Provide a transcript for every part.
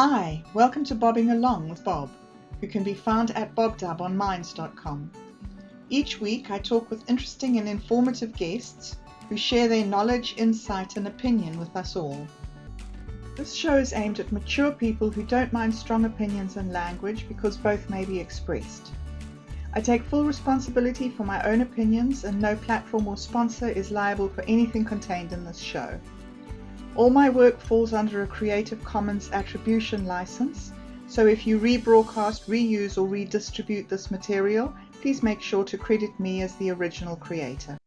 Hi, welcome to Bobbing Along with Bob, who can be found at bobdub on minds.com. Each week I talk with interesting and informative guests who share their knowledge, insight, and opinion with us all. This show is aimed at mature people who don't mind strong opinions and language because both may be expressed. I take full responsibility for my own opinions, and no platform or sponsor is liable for anything contained in this show. All my work falls under a Creative Commons Attribution license, so if you rebroadcast, reuse, or redistribute this material, please make sure to credit me as the original creator.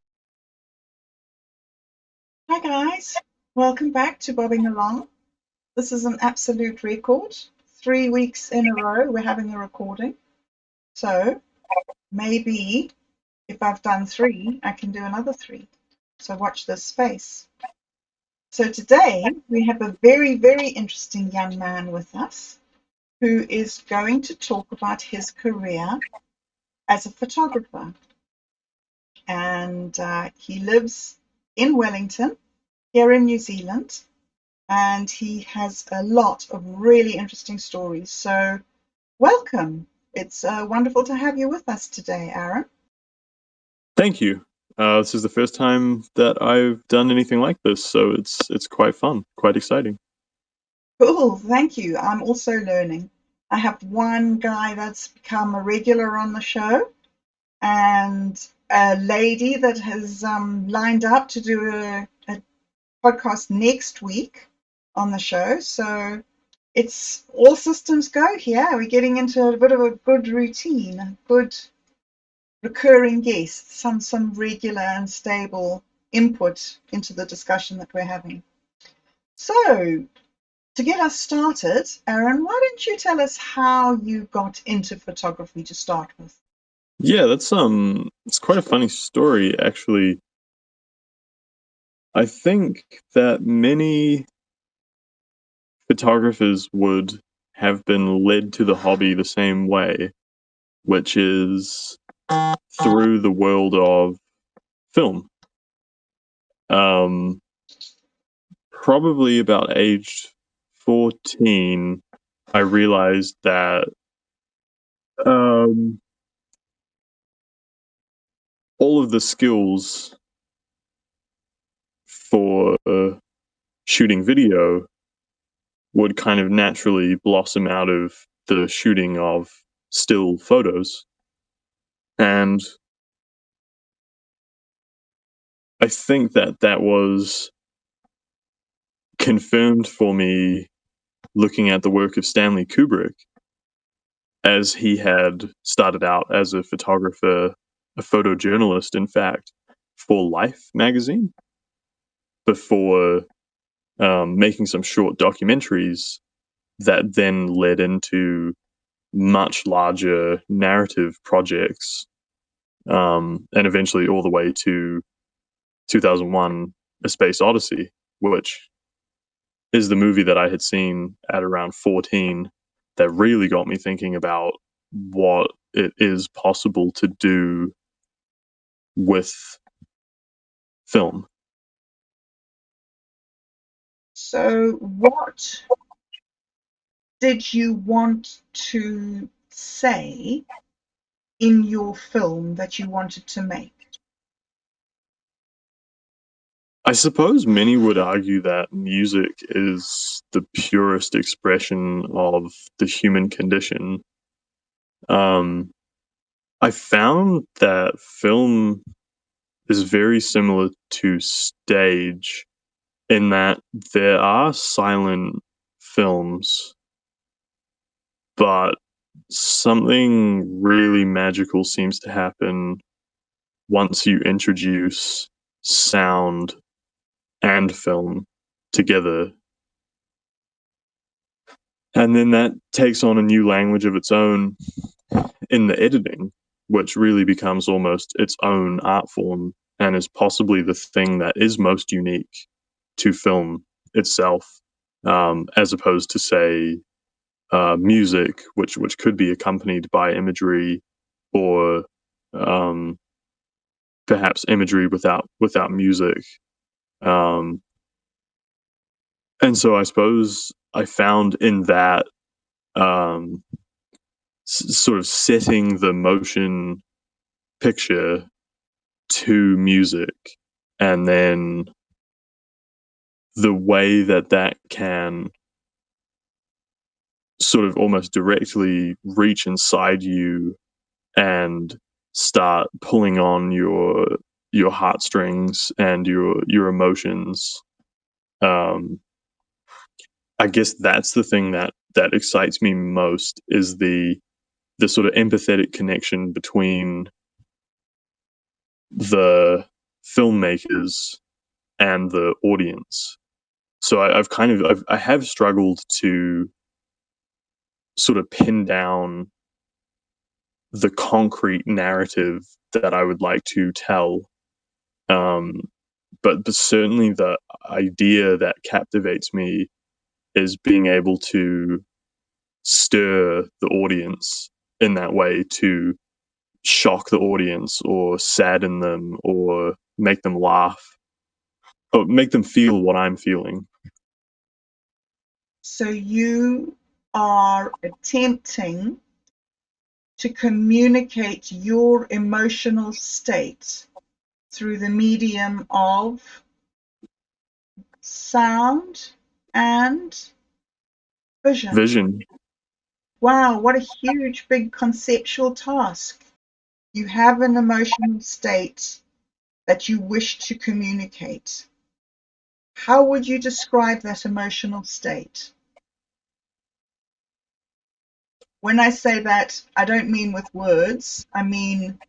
Hi guys, welcome back to Bobbing Along. This is an absolute record. Three weeks in a row we're having a recording. So maybe if I've done three, I can do another three. So watch this space. So today we have a very, very interesting young man with us who is going to talk about his career as a photographer. And uh, he lives in Wellington, here in New Zealand, and he has a lot of really interesting stories. So, welcome. It's uh, wonderful to have you with us today, Aaron. Thank you. Uh, this is the first time that I've done anything like this, so it's it's quite fun, quite exciting. Cool, thank you. I'm also learning. I have one guy that's become a regular on the show, and a lady that has um, lined up to do a, a podcast next week on the show. So it's all systems go here. We're getting into a bit of a good routine, good recurring guests, some some regular and stable input into the discussion that we're having. So, to get us started, Aaron, why don't you tell us how you got into photography to start with? Yeah, that's um it's quite a funny story actually. I think that many photographers would have been led to the hobby the same way, which is through the world of film. Um, probably about age 14, I realized that um, all of the skills for uh, shooting video would kind of naturally blossom out of the shooting of still photos. And I think that that was confirmed for me looking at the work of Stanley Kubrick, as he had started out as a photographer, a photojournalist, in fact, for Life magazine, before um, making some short documentaries that then led into much larger narrative projects um, and eventually all the way to 2001 A Space Odyssey, which is the movie that I had seen at around 14 that really got me thinking about what it is possible to do with film. So, what did you want to say in your film that you wanted to make? I suppose many would argue that music is the purest expression of the human condition. Um, I found that film is very similar to stage in that there are silent films, but something really magical seems to happen once you introduce sound and film together. And then that takes on a new language of its own in the editing, which really becomes almost its own art form and is possibly the thing that is most unique to film itself, um, as opposed to, say, uh, music, which which could be accompanied by imagery, or um, perhaps imagery without without music. Um, and so I suppose I found in that um, s- sort of setting the motion picture to music and then the way that that can sort of almost directly reach inside you and start pulling on your your heartstrings and your your emotions. Um i guess that's the thing that that excites me most is the the sort of empathetic connection between the filmmakers and the audience. So I, have kind of I've, I have struggled to sort of pin down the concrete narrative that I would like to tell. Um, but, but certainly the idea that captivates me is being able to stir the audience in that way to shock the audience or sadden them or make them laugh or make them feel what I'm feeling. So you are attempting to communicate your emotional state through the medium of sound and vision. Vision. Wow, what a huge, big conceptual task. You have an emotional state that you wish to communicate. How would you describe that emotional state? When I say that, I don't mean with words, I mean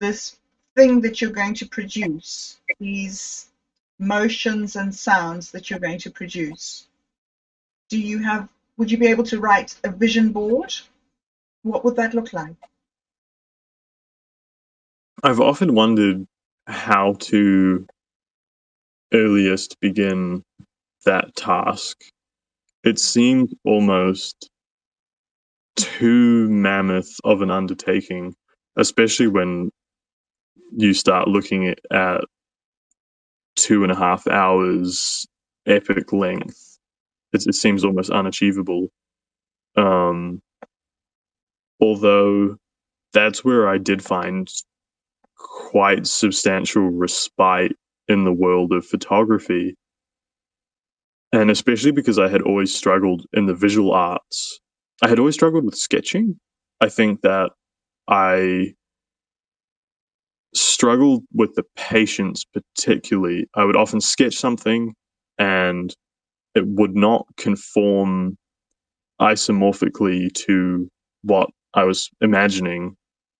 this thing that you're going to produce, these motions and sounds that you're going to produce. Do you have, would you be able to write a vision board? What would that look like? I've often wondered how to earliest begin that task. It seemed almost too mammoth of an undertaking, especially when you start looking at, two and a half hours epic length. It, it seems almost unachievable. Um, although that's where I did find quite substantial respite in the world of photography. And especially because I had always struggled in the visual arts, I had always struggled with sketching. I think that I struggled with the patience, particularly. I would often sketch something and it would not conform isomorphically to what I was imagining.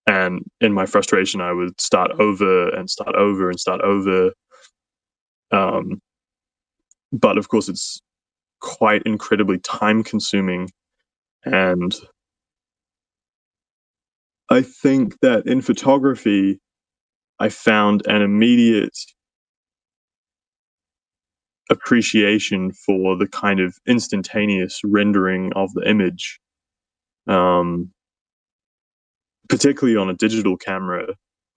And in my frustration, I would start over and start over and start over. Um, but of course, it's quite incredibly time consuming. And I think that in photography, I found an immediate appreciation for the kind of instantaneous rendering of the image. Um, particularly on a digital camera,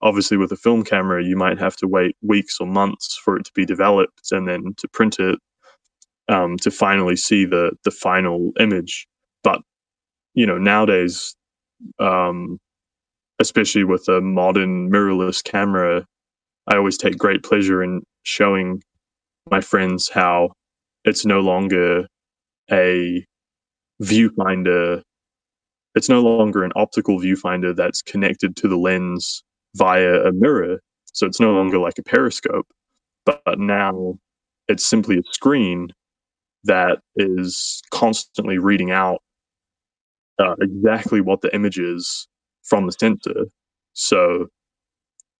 obviously with a film camera, you might have to wait weeks or months for it to be developed and then to print it um, to finally see the the final image. But you know, nowadays, um, especially with a modern mirrorless camera, I always take great pleasure in showing my friends how it's no longer a viewfinder. It's no longer an optical viewfinder that's connected to the lens via a mirror. So it's no longer like a periscope, but now it's simply a screen that is constantly reading out uh, exactly what the image is from the sensor. So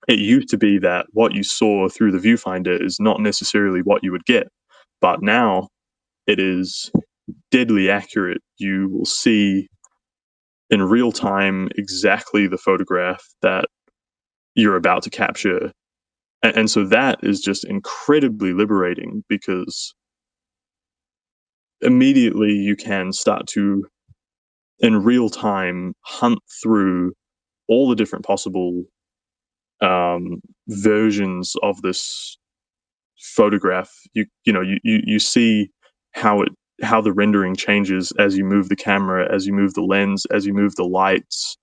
it used to be that what you saw through the viewfinder is not necessarily what you would get, but now it is deadly accurate. You will see in real time exactly the photograph that you're about to capture. And, and so that is just incredibly liberating because immediately you can start to in real time hunt through all the different possible um, versions of this photograph. You you know you, you you see how it how the rendering changes as you move the camera, as you move the lens, as you move the lights,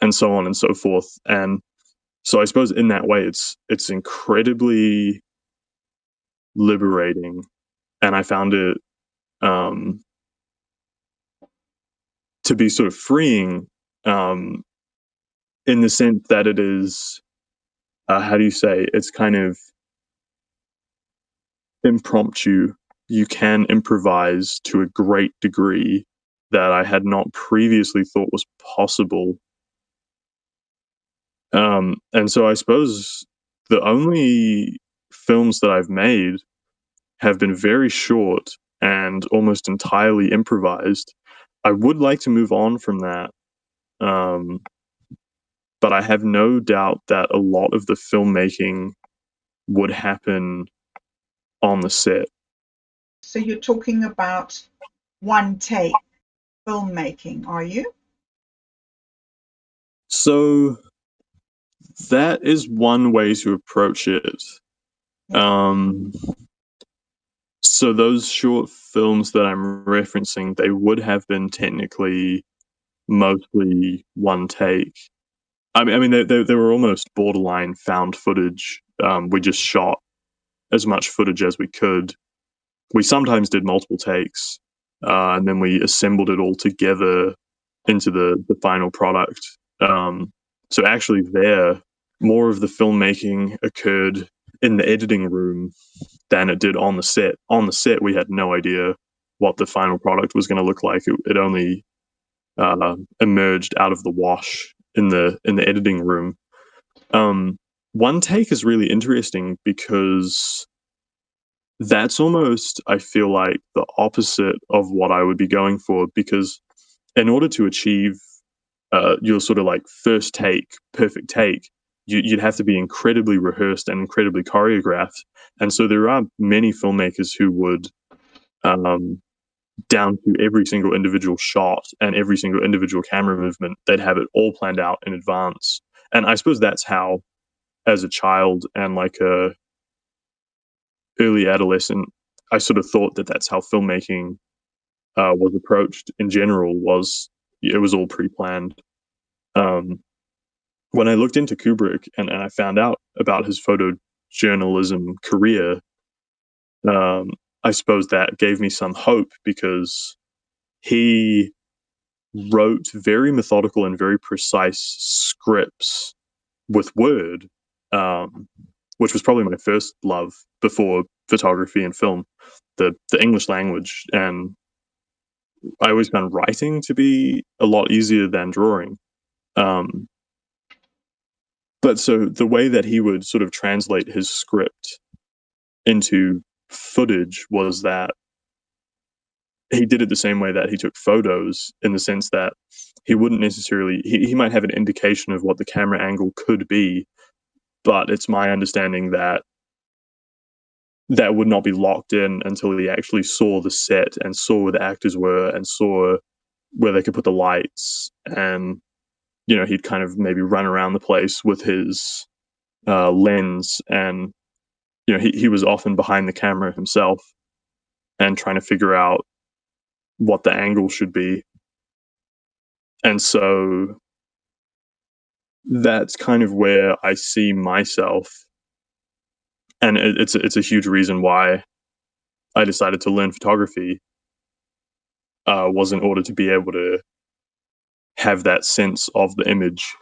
and so on and so forth. And so I suppose in that way, it's it's incredibly liberating, and I found it um, to be sort of freeing um, in the sense that it is uh, how do you say it's kind of impromptu. You can improvise to a great degree that i had not previously thought was possible. Um, and so i suppose the only films that i've made have been very short and almost entirely improvised i would like to move on from that um, but I have no doubt that a lot of the filmmaking would happen on the set. So you're talking about one take filmmaking, are you? So that is one way to approach it. Um, so those short films that I'm referencing, they would have been technically mostly one take. I mean, I mean, they, they, they were almost borderline found footage. Um, we just shot as much footage as we could. We sometimes did multiple takes, uh, and then we assembled it all together into the the final product. Um, so actually, there more of the filmmaking occurred in the editing room than it did on the set. On the set, we had no idea what the final product was going to look like. It, it only uh, emerged out of the wash in the in the editing room. Um, one take is really interesting because that's almost I feel like the opposite of what I would be going for because in order to achieve uh, your sort of like first take, perfect take, you, would have to be incredibly rehearsed and incredibly choreographed. And so there are many filmmakers who would um, down to every single individual shot and every single individual camera movement. They'd have it all planned out in advance. And I suppose that's how, as a child and like a early adolescent, I sort of thought that that's how filmmaking uh, was approached in general. Was it was all pre-planned. Um, when I looked into Kubrick and, and I found out about his photojournalism career, um, I suppose that gave me some hope because he wrote very methodical and very precise scripts with Word, um, which was probably my first love before photography and film, the the English language. And I always found writing to be a lot easier than drawing. Um, but so the way that he would sort of translate his script into footage was that he did it the same way that he took photos in the sense that he wouldn't necessarily he, he might have an indication of what the camera angle could be but it's my understanding that that would not be locked in until he actually saw the set and saw where the actors were and saw where they could put the lights and you know he'd kind of maybe run around the place with his uh, lens and you know, he, he was often behind the camera himself and trying to figure out what the angle should be. And so that's kind of where I see myself. And it, it's, it's a huge reason why I decided to learn photography uh, was in order to be able to have that sense of the image.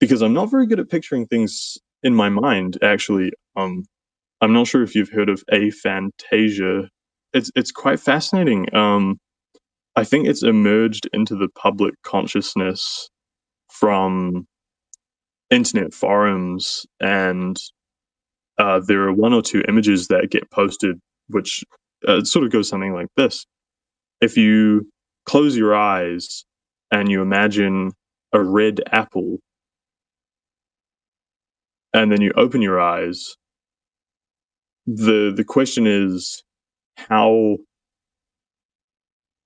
Because I'm not very good at picturing things in my mind actually. Um i'm not sure if you've heard of aphantasia. It's it's quite fascinating. Um i think it's emerged into the public consciousness from internet forums and uh, there are one or two images that get posted which uh, sort of goes something like this. If you close your eyes and you imagine a red apple and then you open your eyes the the question is how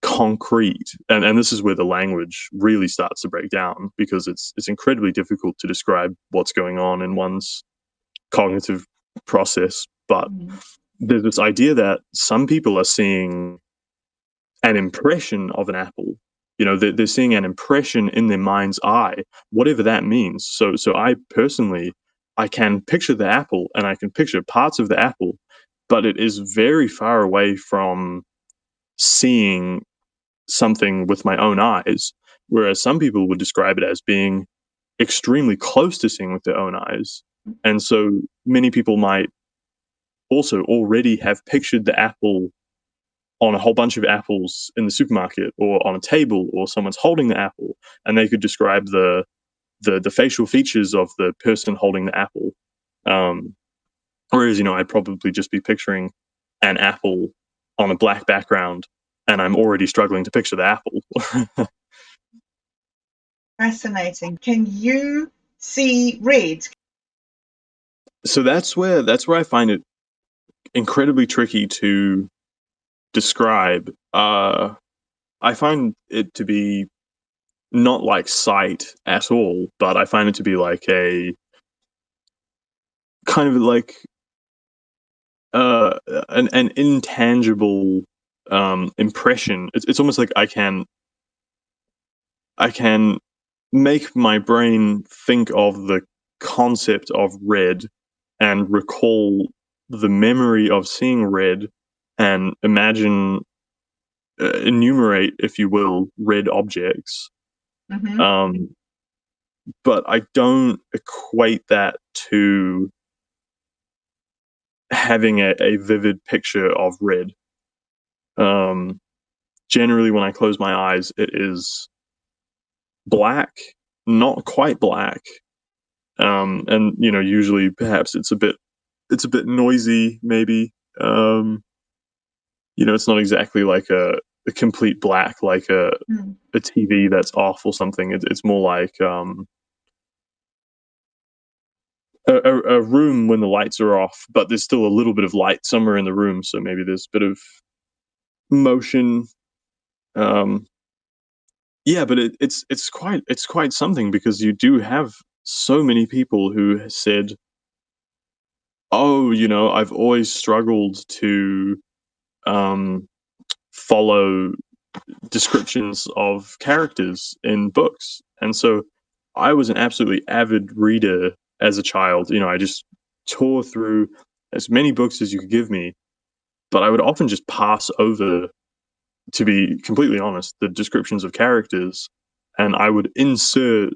concrete and, and this is where the language really starts to break down because it's it's incredibly difficult to describe what's going on in one's cognitive process but mm. there's this idea that some people are seeing an impression of an apple. You know, they're, they're seeing an impression in their mind's eye, whatever that means. So, so I personally, I can picture the apple and I can picture parts of the apple, but it is very far away from seeing something with my own eyes. Whereas some people would describe it as being extremely close to seeing with their own eyes. And so many people might also already have pictured the apple on a whole bunch of apples in the supermarket or on a table or someone's holding the apple and they could describe the the, the facial features of the person holding the apple. Um, whereas you know i'd probably just be picturing an apple on a black background and i'm already struggling to picture the apple. Fascinating. Can you see red? So that's where that's where i find it incredibly tricky to describe. Uh, I find it to be not like sight at all, but I find it to be like a kind of like uh, an an intangible um, impression. It's it's almost like I can I can make my brain think of the concept of red and recall the memory of seeing red and imagine uh, enumerate if you will red objects. Mm-hmm. um, but i don't equate that to having a, a vivid picture of red. Um, generally when i close my eyes it is black not quite black. Um, and you know usually perhaps it's a bit it's a bit noisy maybe. Um, you know it's not exactly like a, a complete black like a mm. a tv that's off or something it, it's more like um, a, a, room when the lights are off but there's still a little bit of light somewhere in the room so maybe there's a bit of motion um, yeah but it, it's it's quite it's quite something because you do have so many people who said oh, you know, I've always struggled to um, follow descriptions of characters in books. And so I was an absolutely avid reader as a child. You know, I just tore through as many books as you could give me, but I would often just pass over, to be completely honest, the descriptions of characters, and I would insert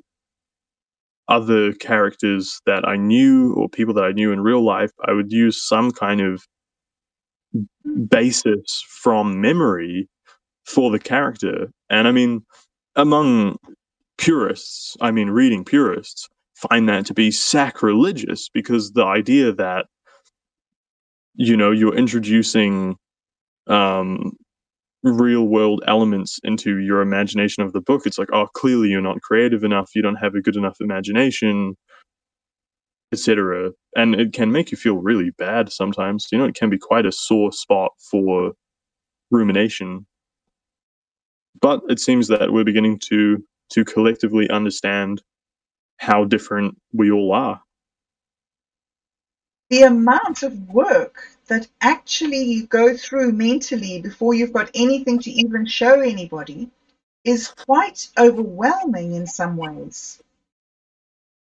other characters that I knew or people that I knew in real life, I would use some kind of basis from memory for the character. And I mean, among purists, I mean, reading purists, find that to be sacrilegious because the idea that, you know, you're introducing um, real world elements into your imagination of the book it's like oh clearly you're not creative enough you don't have a good enough imagination etc and it can make you feel really bad sometimes. You know it can be quite a sore spot for rumination. But it seems that we're beginning to to collectively understand how different we all are. The amount of work that actually you go through mentally before you've got anything to even show anybody is quite overwhelming in some ways.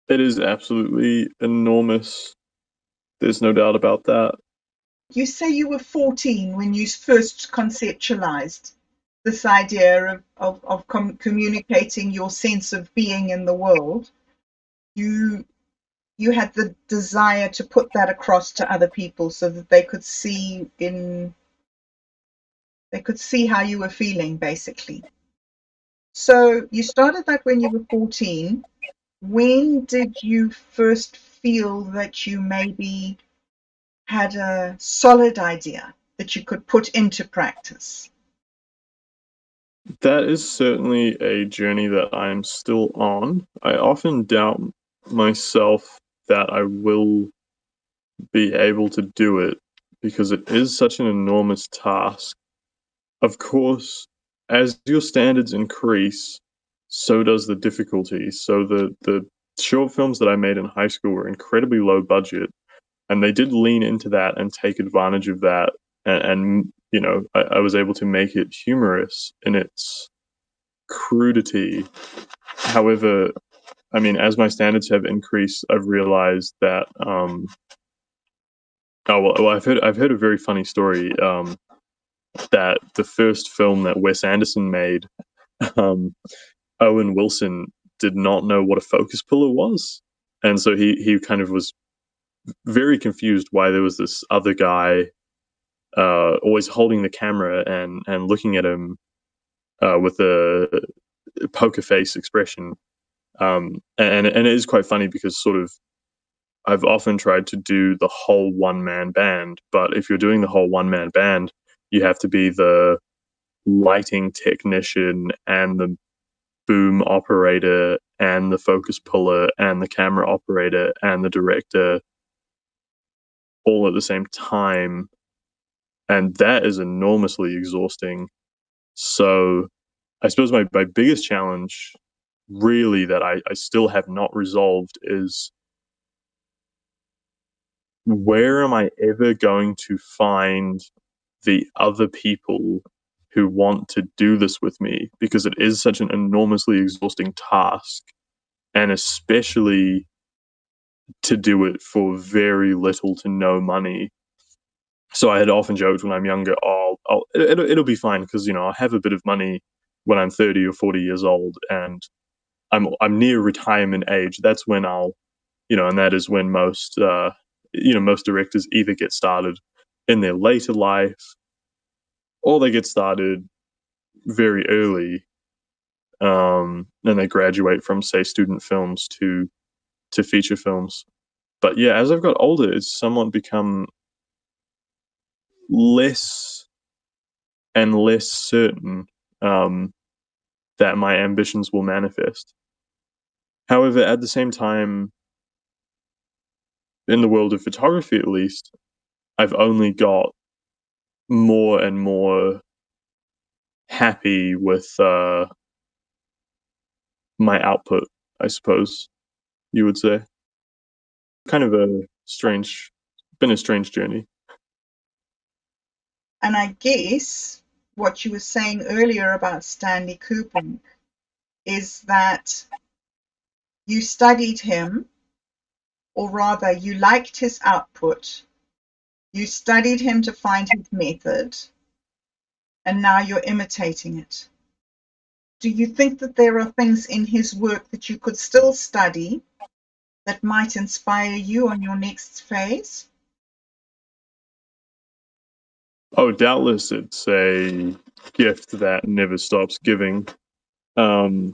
It is absolutely enormous. There's no doubt about that. You say you were 14 when you first conceptualized this idea of, of, of com- communicating your sense of being in the world. You you had the desire to put that across to other people so that they could see in they could see how you were feeling basically so you started that when you were 14 when did you first feel that you maybe had a solid idea that you could put into practice that is certainly a journey that i'm still on i often doubt myself that I will be able to do it because it is such an enormous task. Of course, as your standards increase, so does the difficulty. So the the short films that I made in high school were incredibly low budget, and they did lean into that and take advantage of that, and, and you know, I, I was able to make it humorous in its crudity. However, I mean, as my standards have increased, I've realized that. Um, oh well, well, I've heard I've heard a very funny story um, that the first film that Wes Anderson made, um, Owen Wilson did not know what a focus puller was, and so he he kind of was very confused why there was this other guy uh, always holding the camera and and looking at him uh, with a poker face expression. Um, and and it is quite funny because sort of I've often tried to do the whole one man band, but if you're doing the whole one man band, you have to be the lighting technician and the boom operator and the focus puller and the camera operator and the director all at the same time. And that is enormously exhausting. So i suppose my, my biggest challenge really that I, I still have not resolved is where am i ever going to find the other people who want to do this with me because it is such an enormously exhausting task and especially to do it for very little to no money so I had often joked when I'm younger, oh, I'll, it'll, it'll be fine because you know I have a bit of money when I'm 30 or 40 years old, and I'm I'm near retirement age. That's when I'll, you know, and that is when most, uh, you know, most directors either get started in their later life, or they get started very early, um, and they graduate from say student films to to feature films. But yeah, as I've got older, it's somewhat become less and less certain um, that my ambitions will manifest. However, at the same time, in the world of photography at least, I've only got more and more happy with uh, my output, I suppose you would say. Kind of a strange, been a strange journey. And I guess what you were saying earlier about Stanley Kubrick is that you studied him, or rather, you liked his output, you studied him to find his method, and now you're imitating it. Do you think that there are things in his work that you could still study that might inspire you on your next phase? Oh, doubtless it's a gift that never stops giving. Um,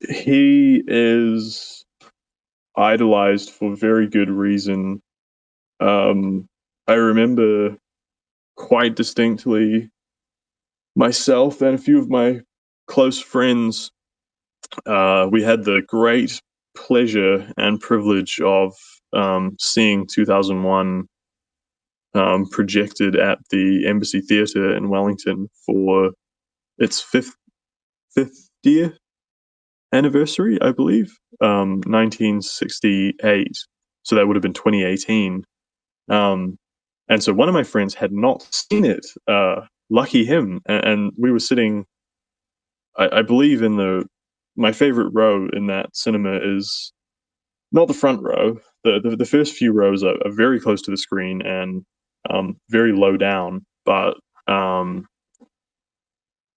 he is idolized for very good reason. Um, I remember quite distinctly myself and a few of my close friends. Uh, we had the great pleasure and privilege of um, seeing 2001 um, projected at the Embassy Theatre in Wellington for its fifth fiftieth anniversary, I believe, um, 1968. So that would have been 2018. Um, and so one of my friends had not seen it. Uh, lucky him, and, and, we were sitting. I, I believe in the my favorite row in that cinema is not the front row. The, the, the first few rows are, are, very close to the screen, and um, very low down, but um,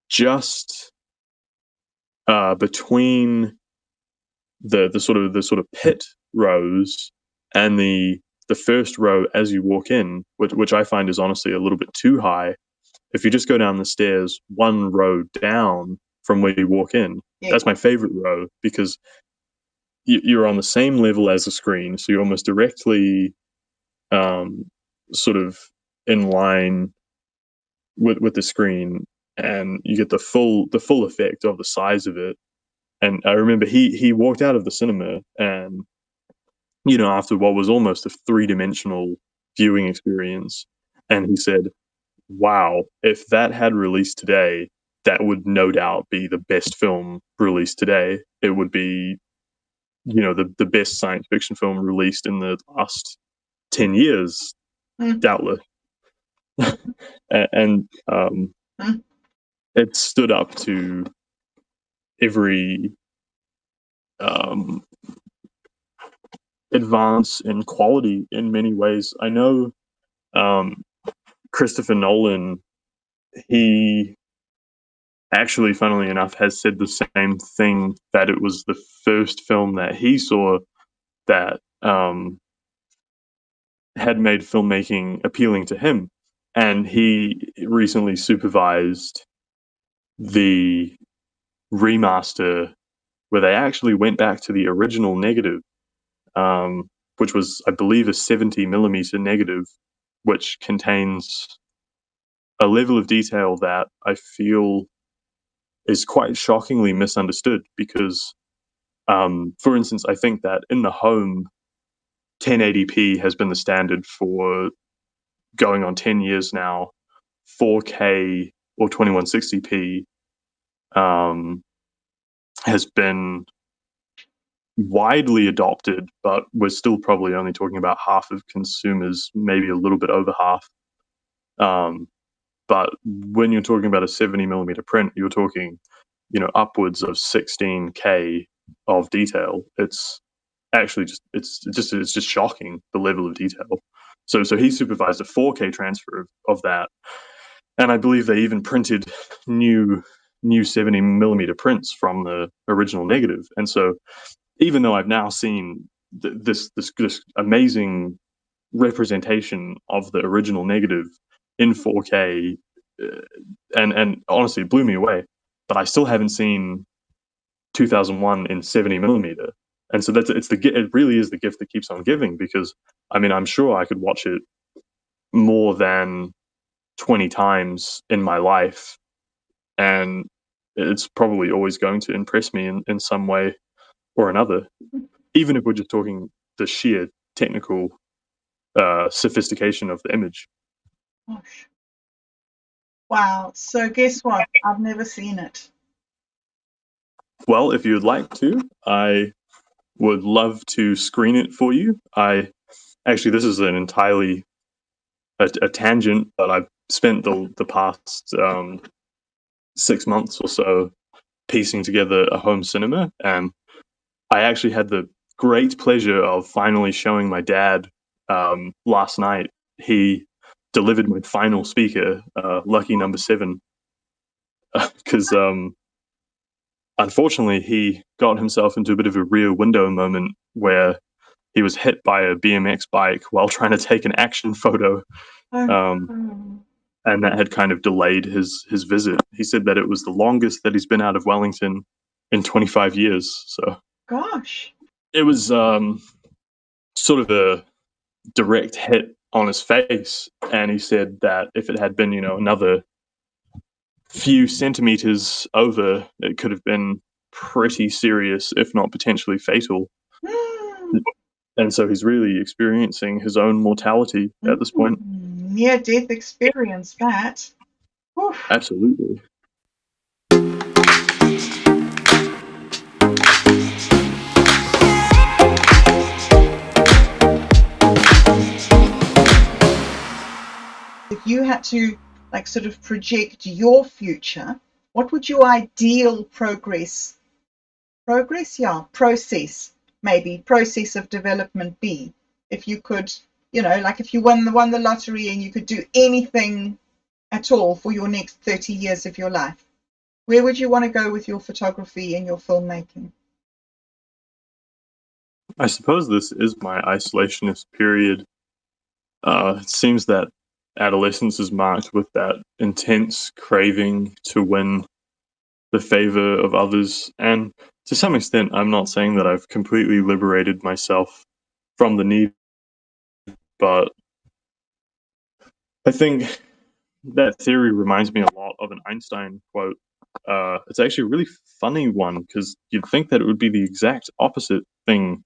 just uh, between the the sort of the sort of pit rows and the the first row as you walk in, which, which I find is honestly a little bit too high. If you just go down the stairs one row down from where you walk in, yeah. that's my favorite row because you're on the same level as the screen, so you're almost directly um, sort of in line with with the screen and you get the full the full effect of the size of it and i remember he he walked out of the cinema and you know after what was almost a three-dimensional viewing experience and he said wow if that had released today that would no doubt be the best film released today it would be you know the the best science fiction film released in the last ten years, Mm. doubtless. And um, Mm. it stood up to every um, advance in quality in many ways. I know um, Christopher Nolan, he actually, funnily enough, has said the same thing that it was the first film that he saw that um, had made filmmaking appealing to him. And he recently supervised the remaster where they actually went back to the original negative, um, which was, I believe, a 70 millimeter negative, which contains a level of detail that I feel is quite shockingly misunderstood because, um, for instance, I think that in the home, 1080p has been the standard for going on 10 years now. 4K or 2160p um, has been widely adopted, but we're still probably only talking about half of consumers, maybe a little bit over half. Um, but when you're talking about a 70 millimeter print, you're talking, you know, upwards of 16k of detail. It's actually just it's just it's just shocking the level of detail. So so he supervised a 4K transfer of, of that, and I believe they even printed new new 70 millimeter prints from the original negative. And so even though I've now seen th- this this this amazing representation of the original negative in 4K, uh, and and honestly, it blew me away. But I still haven't seen 2001 in 70 millimeter, and so that's it's the it really is the gift that keeps on giving because I mean I'm sure I could watch it more than 20 times in my life, and it's probably always going to impress me in, in some way or another, even if we're just talking the sheer technical uh, sophistication of the image. Gosh. Wow. So guess what? I've never seen it. Well, if you'd like to, I would love to screen it for you. I actually, this is an entirely a, a tangent, but I've spent the the past um, six months or so piecing together a home cinema, and I actually had the great pleasure of finally showing my dad um, last night. He delivered my final speaker, uh, lucky number seven, because um, unfortunately he got himself into a bit of a rear window moment where he was hit by a BMX bike while trying to take an action photo, Oh, um, oh. and that had kind of delayed his his visit. He said that it was the longest that he's been out of Wellington in 25 years. So Gosh. it was um, sort of a direct hit on his face, and he said that if it had been, you know, another few centimeters over, it could have been pretty serious, if not potentially fatal. Hmm. And so he's really experiencing his own mortality at this point. Near death experience, that. Oof. Absolutely. You had to like sort of project your future, what would your ideal progress progress, yeah, process, maybe process of development be? If you could, you know, like if you won the won the lottery and you could do anything at all for your next 30 years of your life, where would you want to go with your photography and your filmmaking? I suppose this is my isolationist period. Uh, it seems that adolescence is marked with that intense craving to win the favor of others. And to some extent, I'm not saying that I've completely liberated myself from the need, but I think that theory reminds me a lot of an Einstein quote. Uh, it's actually a really funny one because you'd think that it would be the exact opposite thing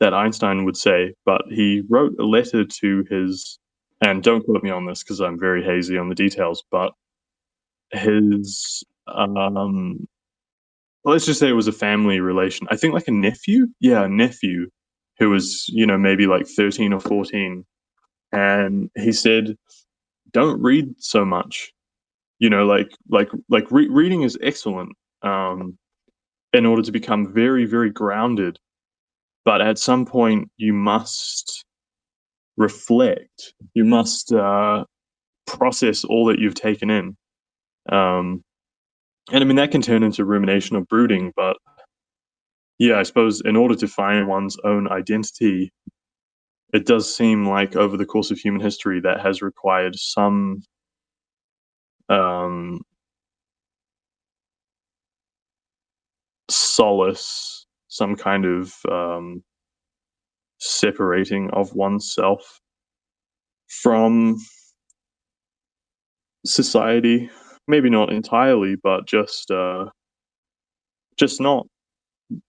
that Einstein would say, but he wrote a letter to his, and don't quote me on this because I'm very hazy on the details, but his um, let's just say it was a family relation. I think like a nephew. Yeah, a nephew who was, you know, maybe like 13 or 14. And he said, don't read so much. You know, like, like, like re- reading is excellent um, in order to become very, very grounded. But at some point, you must reflect. You must uh, process all that you've taken in. Um, and I mean, that can turn into rumination or brooding, but yeah, I suppose in order to find one's own identity, it does seem like over the course of human history that has required some um, solace, some kind of um, separating of oneself from society. Maybe not entirely, but just uh, just not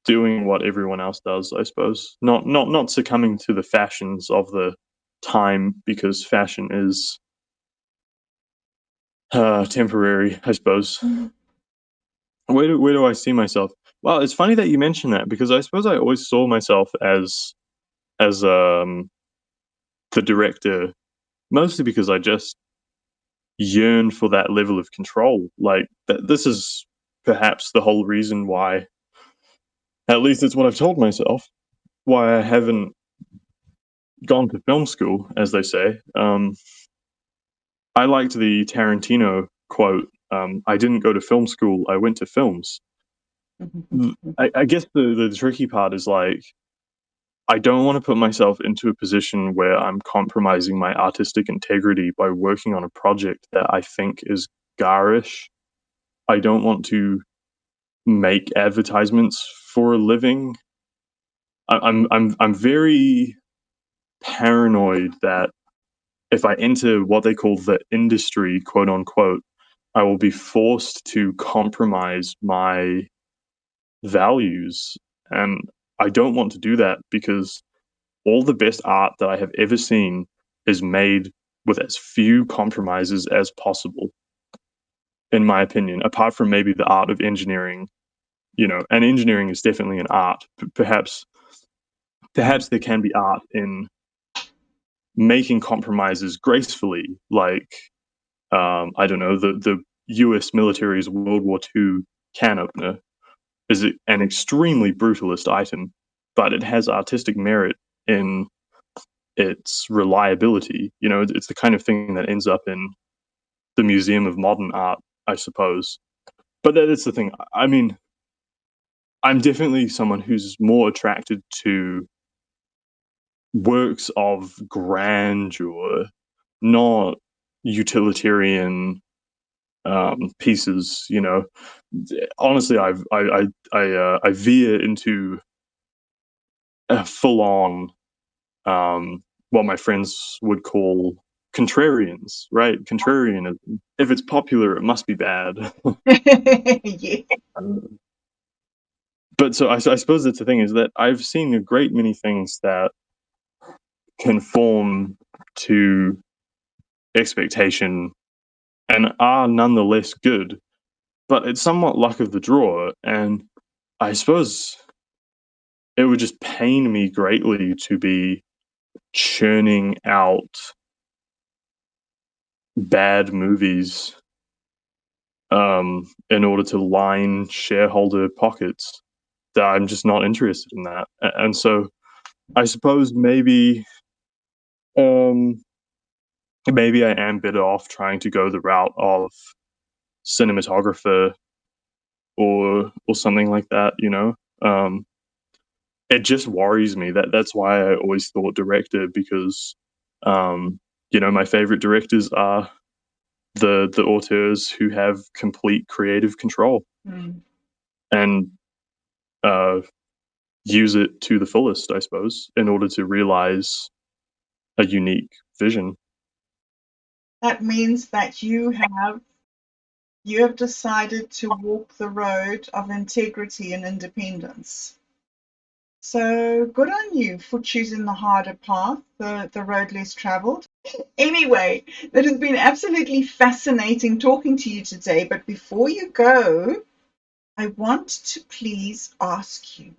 doing what everyone else does, I suppose. Not not not succumbing to the fashions of the time because fashion is uh, temporary, I suppose. Mhm. Where do where do I see myself? Well, it's funny that you mention that because I suppose I always saw myself as as um the director, mostly because I just yearned for that level of control. Like th- this is perhaps the whole reason why at least it's what I've told myself. Why I haven't gone to film school, as they say. Um, I liked the Tarantino quote. Um, I didn't go to film school. I went to films. I, I guess the, the tricky part is like, I don't want to put myself into a position where I'm compromising my artistic integrity by working on a project that I think is garish. I don't want to make advertisements for a living. I'm I'm I'm very paranoid that if I enter what they call the industry, quote unquote, I will be forced to compromise my values. And I don't want to do that because all the best art that I have ever seen is made with as few compromises as possible, in my opinion, apart from maybe the art of engineering. You know, and engineering is definitely an art. P- perhaps, perhaps there can be art in making compromises gracefully, like um, I don't know, the the U.S. military's World War II can opener is an extremely brutalist item, but it has artistic merit in its reliability. You know, it's the kind of thing that ends up in the Museum of Modern Art, I suppose. But that is the thing. I mean, I'm definitely someone who's more attracted to works of grandeur, not utilitarian um, pieces. You know, honestly, I've I I I, uh, I veer into a full on um, what my friends would call contrarians, right? Contrarian. If it's popular, it must be bad. yeah. but so I, I suppose that's the thing is that I've seen a great many things that conform to expectation and are nonetheless good, but it's somewhat luck of the draw. And I suppose it would just pain me greatly to be churning out bad movies um, in order to line shareholder pockets. That I'm just not interested in that. And so I suppose maybe um, maybe I am better off trying to go the route of cinematographer or or something like that, you know. Um, it just worries me that that's why I always thought director because um, you know my favorite directors are the the auteurs who have complete creative control Mm. and uh, use it to the fullest, I suppose, in order to realize a unique vision. That means that you have you have decided to walk the road of integrity and independence. So good on you for choosing the harder path, the, the road less traveled. Anyway, that has been absolutely fascinating talking to you today. But before you go, I want to please ask you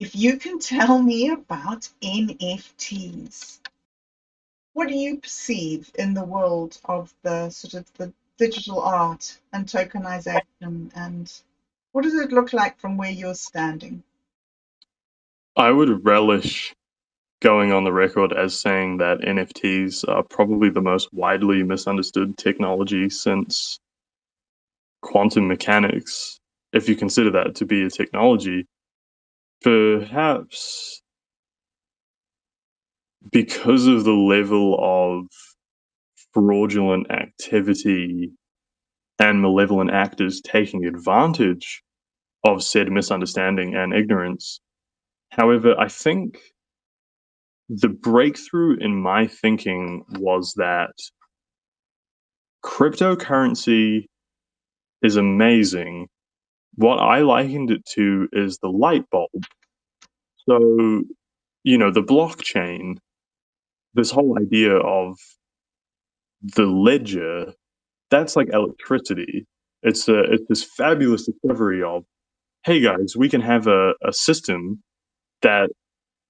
if you can tell me about NFTs. What do you perceive in the world of the sort of the digital art and tokenization and what does it look like from where you're standing? I would relish going on the record as saying that NFTs are probably the most widely misunderstood technology since quantum mechanics, if you consider that to be a technology, perhaps because of the level of fraudulent activity and malevolent actors taking advantage of said misunderstanding and ignorance. However, I think the breakthrough in my thinking was that cryptocurrency is amazing. What I likened it to is the light bulb. So, you know, the blockchain, this whole idea of the ledger, that's like electricity. It's a it's this fabulous discovery of, hey guys, we can have a, a system that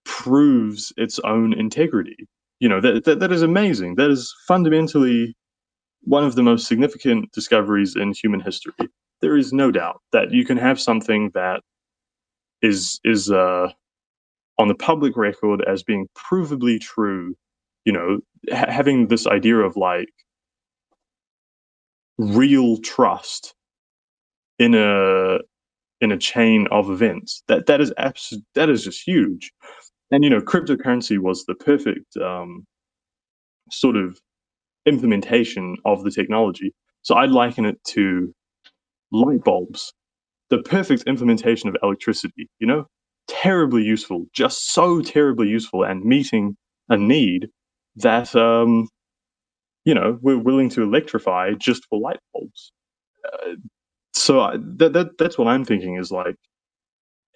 proves its own integrity. You know, that, that that is amazing. That is fundamentally one of the most significant discoveries in human history. There is no doubt that you can have something that is is uh, on the public record as being provably true. You know, ha- having this idea of like real trust in a in a chain of events that that is abs- that is just huge. And you know cryptocurrency was the perfect um, sort of implementation of the technology. So i'd liken it to light bulbs the perfect implementation of electricity you know? Terribly useful just so terribly useful and meeting a need that um you know we're willing to electrify just for light bulbs. Uh, so I, that, that that's what i'm thinking is like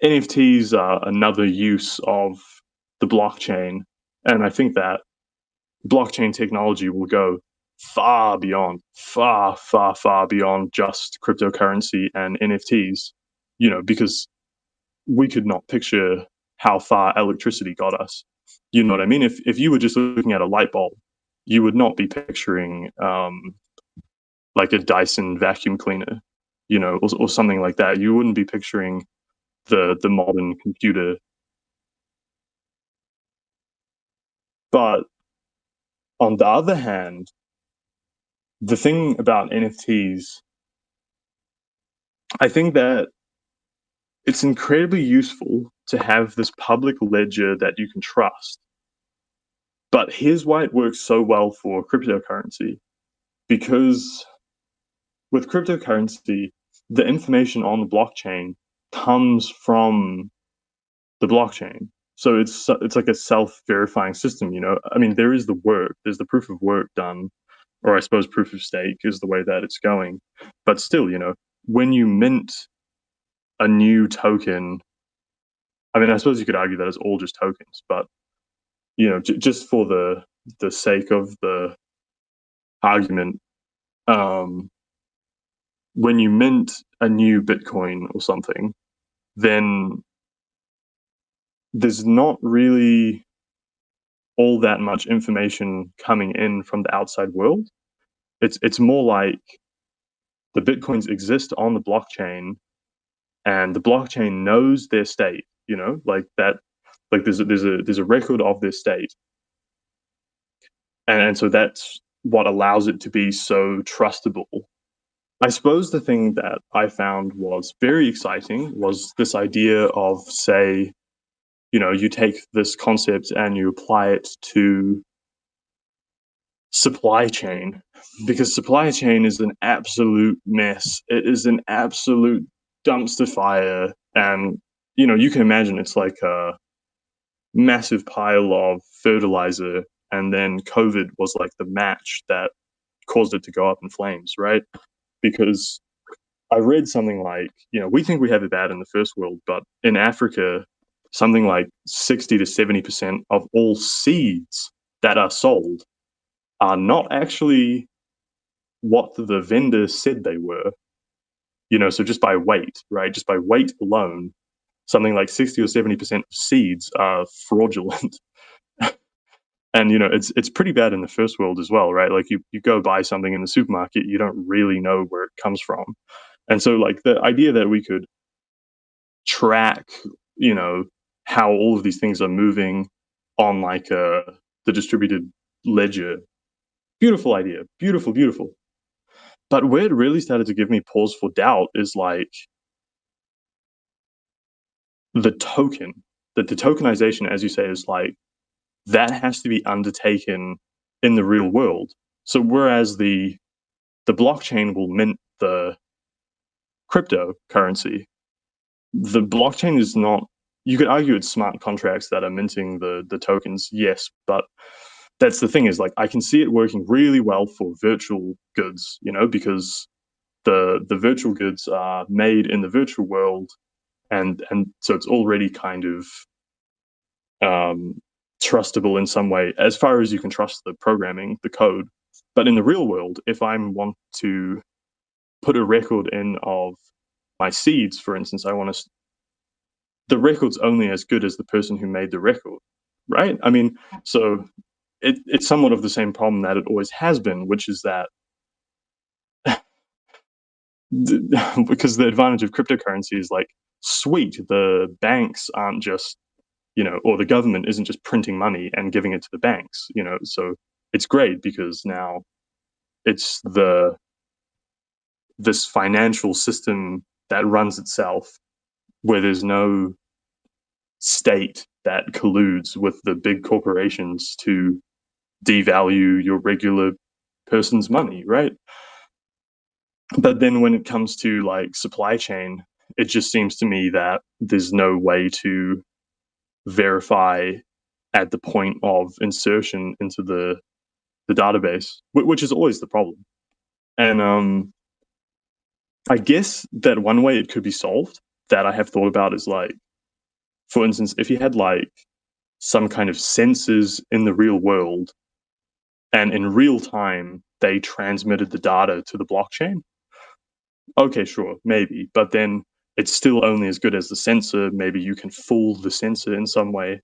nfts are another use of the blockchain and i think that blockchain technology will go far beyond far far far beyond just cryptocurrency and nfts you know because we could not picture how far electricity got us you know what i mean if if you were just looking at a light bulb you would not be picturing um, like a Dyson vacuum cleaner, you know, or, or something like that. You wouldn't be picturing the the modern computer. But on the other hand, the thing about NFTs, I think that it's incredibly useful to have this public ledger that you can trust. But here's why it works so well for cryptocurrency because with cryptocurrency, the information on the blockchain comes from the blockchain. So it's it's like a self-verifying system, you know. I mean, there is the work, there's the proof of work done, or I suppose proof of stake is the way that it's going. But still, you know, when you mint a new token, I mean, I suppose you could argue that it's all just tokens, but you know, just for the the sake of the argument, um, when you mint a new Bitcoin or something, then there's not really all that much information coming in from the outside world. It's it's more like the bitcoins exist on the blockchain, and the blockchain knows their state. You know, like that. Like there's a, there's a there's a record of their state, and, and so that's what allows it to be so trustable I suppose the thing that I found was very exciting was this idea of, say, you know, you take this concept and you apply it to supply chain, because supply chain is an absolute mess. It is an absolute dumpster fire. And, you know, you can imagine it's like a massive pile of fertilizer. And then COVID was like the match that caused it to go up in flames, right? because I read something like, you know, we think we have it bad in the first world, but in Africa, something like 60 to 70% of all seeds that are sold are not actually what the vendor said they were. You know, so just by weight, right? Just by weight alone, something like 60 or 70% of seeds are fraudulent. and you know, it's it's pretty bad in the first world as well, right? Like you you go buy something in the supermarket, you don't really know where it comes from. And so like the idea that we could track, you know, how all of these things are moving on like uh, the distributed ledger. Beautiful idea. Beautiful, beautiful. But where it really started to give me pause for doubt is like the token, that the tokenization, as you say, is like that has to be undertaken in the real world. So whereas the the blockchain will mint the cryptocurrency, the blockchain is not you could argue it's smart contracts that are minting the the tokens, yes, but that's the thing is like I can see it working really well for virtual goods, you know, because the the virtual goods are made in the virtual world and and so it's already kind of um, trustable in some way as far as you can trust the programming the code but in the real world if i want to put a record in of my seeds for instance i want to the record's only as good as the person who made the record, right? I mean, so it, it's somewhat of the same problem that it always has been, which is that because the advantage of cryptocurrency is like, sweet, the banks aren't just, you know, or the government isn't just printing money and giving it to the banks, you know, so it's great because now it's the this financial system that runs itself where there's no state that colludes with the big corporations to devalue your regular person's money, right? But then when it comes to like supply chain, it just seems to me that there's no way to verify at the point of insertion into the the database, which is always the problem. And um, I guess that one way it could be solved that I have thought about is like for instance, if you had like some kind of sensors in the real world and in real time they transmitted the data to the blockchain, okay, sure, maybe. But then it's still only as good as the sensor. Maybe you can fool the sensor in some way.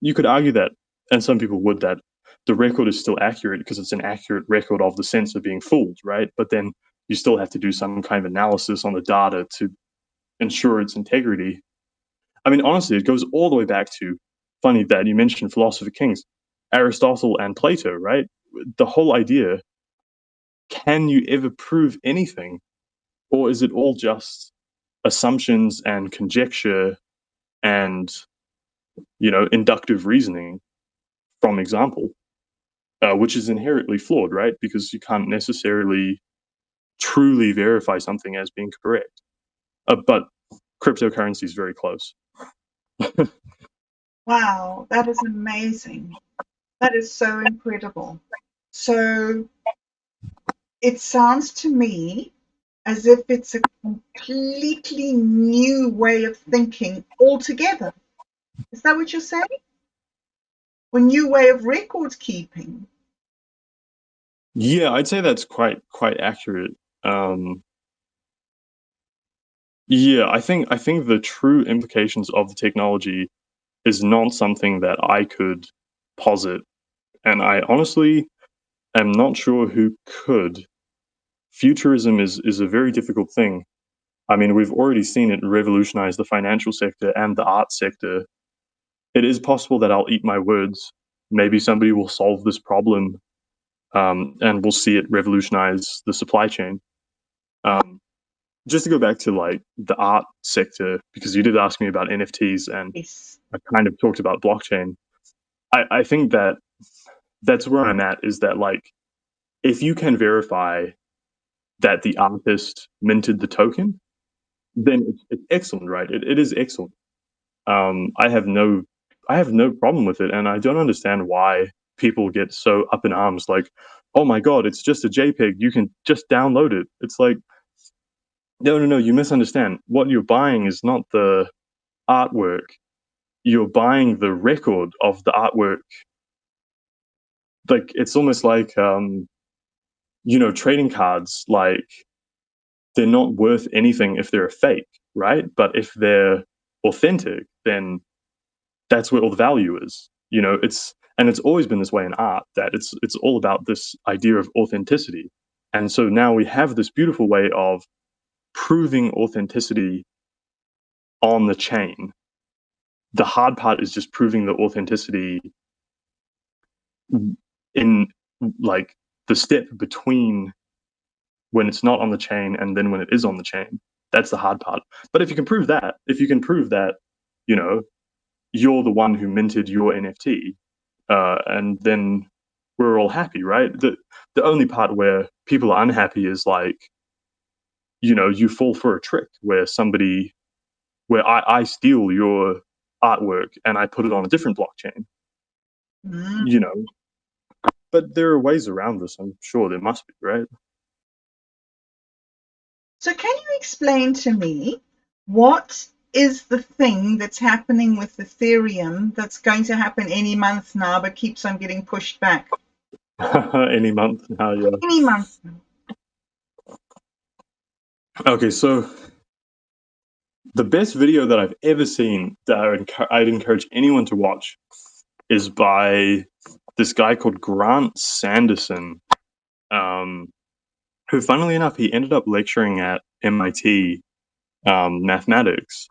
You could argue that, and some people would, that the record is still accurate because it's an accurate record of the sensor being fooled, right? But then you still have to do some kind of analysis on the data to ensure its integrity. I mean, honestly, it goes all the way back to funny that you mentioned philosopher kings, Aristotle and Plato, right? The whole idea can you ever prove anything? Or is it all just assumptions and conjecture and, you know, inductive reasoning from example, uh, which is inherently flawed, right? Because you can't necessarily truly verify something as being correct. Uh, but cryptocurrency is very close. wow, that is amazing. That is so incredible. So it sounds to me as if it's a completely new way of thinking altogether. Is that what you're saying? A new way of record keeping. Yeah, I'd say that's quite quite accurate. Um, yeah, I think I think the true implications of the technology is not something that I could posit, and I honestly am not sure who could. Futurism is is a very difficult thing. I mean, we've already seen it revolutionize the financial sector and the art sector. It is possible that I'll eat my words. Maybe somebody will solve this problem, um, and we'll see it revolutionize the supply chain. Um, just to go back to like the art sector, because you did ask me about NFTs and yes. I kind of talked about blockchain. I, I think that that's where I'm at is that like if you can verify that the artist minted the token, then it's, it's excellent, right? It, it is excellent. Um, I have no I have no problem with it, and I don't understand why people get so up in arms. Like, oh my god, it's just a JPEG. You can just download it. It's like no, no, no, you misunderstand. What you're buying is not the artwork. You're buying the record of the artwork. Like it's almost like um, you know, trading cards. Like they're not worth anything if they're a fake, right? But if they're authentic, then that's where all the value is. You know, it's and it's always been this way in art that it's it's all about this idea of authenticity. And so now we have this beautiful way of proving authenticity on the chain. The hard part is just proving the authenticity in like the step between when it's not on the chain and then when it is on the chain. That's the hard part. But if you can prove that, if you can prove that, you know, you're the one who minted your NFT, uh, and then we're all happy, right? The the only part where people are unhappy is like, you know, you fall for a trick where somebody, where I, I steal your artwork and I put it on a different blockchain. Mm. You know, but there are ways around this. I'm sure there must be, right? So, can you explain to me what is the thing that's happening with Ethereum that's going to happen any month now, but keeps on getting pushed back? Any month now, yeah. Any month now. Okay, so the best video that I've ever seen that I would, I'd encourage anyone to watch is by this guy called Grant Sanderson, um, who, funnily enough, he ended up lecturing at MIT um, mathematics.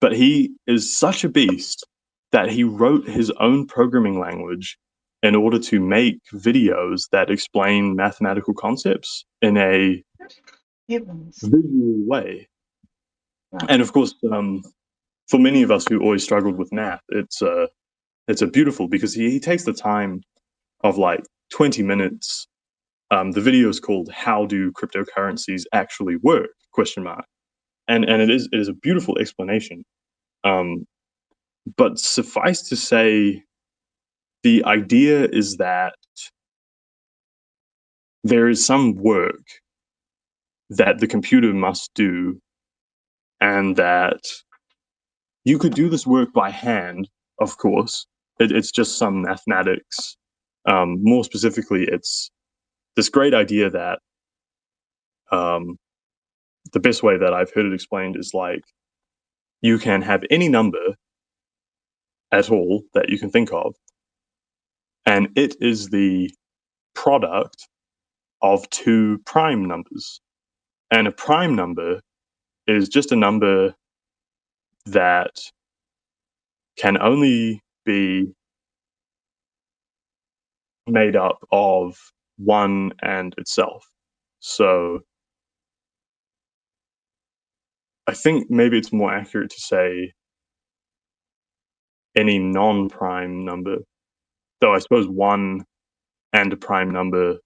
But he is such a beast that he wrote his own programming language in order to make videos that explain mathematical concepts in a visual way. And of course, um, for many of us who always struggled with math, it's uh, it's a beautiful because he, he takes the time of like 20 minutes. Um, the video is called "How Do Cryptocurrencies Actually Work?" question mark, and and it is it is a beautiful explanation. Um, but suffice to say, the idea is that there is some work that the computer must do, and that you could do this work by hand, of course. It, it's just some mathematics. Um, more specifically, it's this great idea that um, the best way that I've heard it explained is like you can have any number at all that you can think of, and it is the product of two prime numbers. And a prime number is just a number that can only be made up of one and itself. So I think maybe it's more accurate to say any non prime number, though I suppose one and a prime number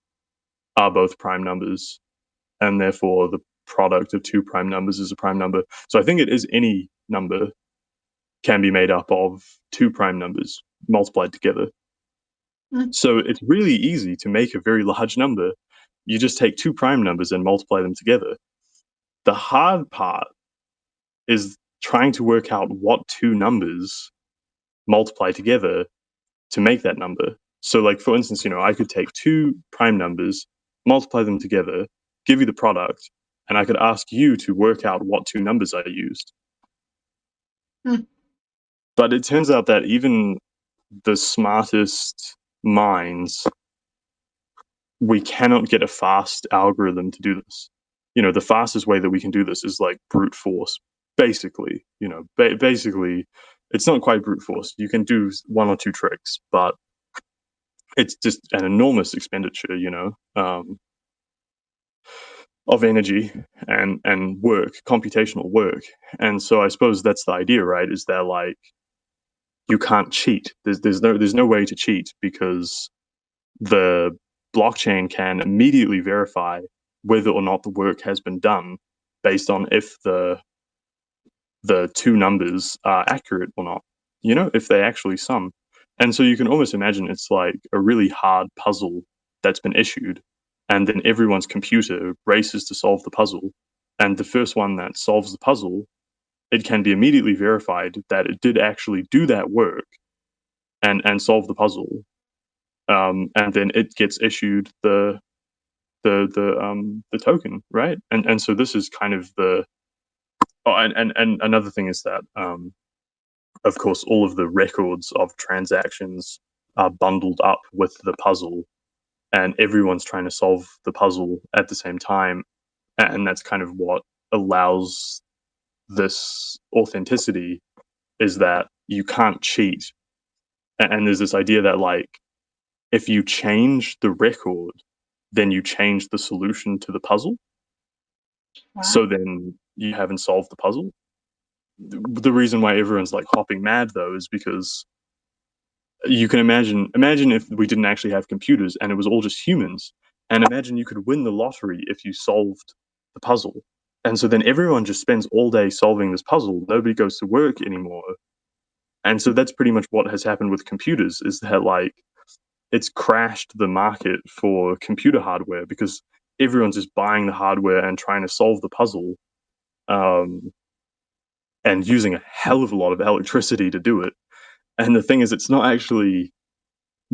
are both prime numbers, and therefore the product of two prime numbers is a prime number. So I think it is any number can be made up of two prime numbers multiplied together. Mm. So it's really easy to make a very large number. You just take two prime numbers and multiply them together. The hard part is trying to work out what two numbers multiply together to make that number. So, like for instance, you know, I could take two prime numbers, multiply them together, give you the product, and I could ask you to work out what two numbers I used. Hmm. But it turns out that even the smartest minds, we cannot get a fast algorithm to do this. You know, the fastest way that we can do this is like brute force, basically. You know, ba- basically, it's not quite brute force. You can do one or two tricks, but it's just an enormous expenditure. You know, um, of energy and and work, computational work. And so I suppose that's the idea, right? Is that like you can't cheat. There's there's no there's no way to cheat because the blockchain can immediately verify whether or not the work has been done based on if the the two numbers are accurate or not. You know, if they actually sum. And so you can almost imagine it's like a really hard puzzle that's been issued and then everyone's computer races to solve the puzzle. And the first one that solves the puzzle, it can be immediately verified that it did actually do that work and and solve the puzzle. Um, and then it gets issued the the the um the token, right? And and so this is kind of the oh, and and, and another thing is that um, of course, all of the records of transactions are bundled up with the puzzle, and everyone's trying to solve the puzzle at the same time, and that's kind of what allows this authenticity is that you can't cheat. And there's this idea that like if you change the record then you change the solution to the puzzle. Wow. so then you haven't solved the puzzle. The reason why everyone's like hopping mad though is because you can imagine imagine if we didn't actually have computers and it was all just humans. And imagine you could win the lottery if you solved the puzzle and so then everyone just spends all day solving this puzzle. Nobody goes to work anymore. And so that's pretty much what has happened with computers is that like it's crashed the market for computer hardware because everyone's just buying the hardware and trying to solve the puzzle um, and using a hell of a lot of electricity to do it. And the thing is it's not actually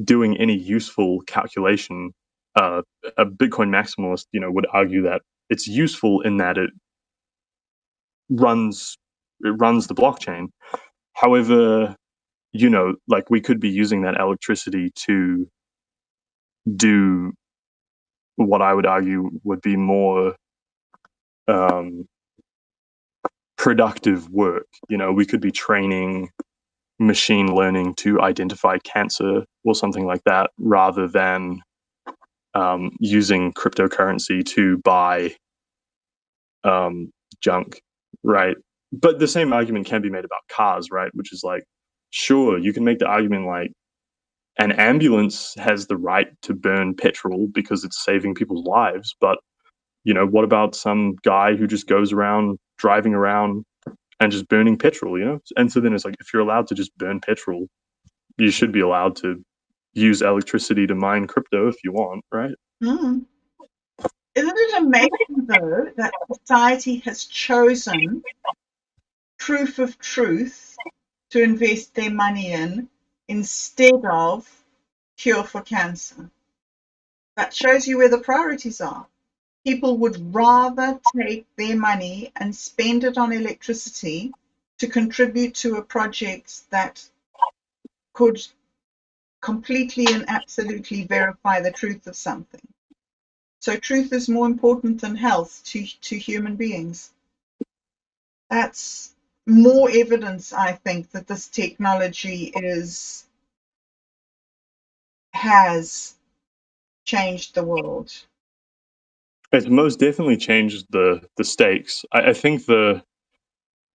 doing any useful calculation. Uh, a bitcoin maximalist you know would argue that it's useful in that it runs it runs the blockchain. However you know like we could be using that electricity to do what i would argue would be more um, productive work. You know we could be training machine learning to identify cancer or something like that rather than um, using cryptocurrency to buy um, junk, right? But the same argument can be made about cars, right? Which is like, sure, you can make the argument like an ambulance has the right to burn petrol because it's saving people's lives, but you know, what about some guy who just goes around driving around and just burning petrol, you know? And so then it's like if you're allowed to just burn petrol, you should be allowed to use electricity to mine crypto if you want, right? Hmm. Isn't it amazing, though, that society has chosen proof of truth to invest their money in instead of cure for cancer? That shows you where the priorities are. People would rather take their money and spend it on electricity to contribute to a project that could completely and absolutely verify the truth of something. So truth is more important than health to, to human beings. That's more evidence, I think, that this technology is has changed the world. It's most definitely changed the the stakes. I, I think the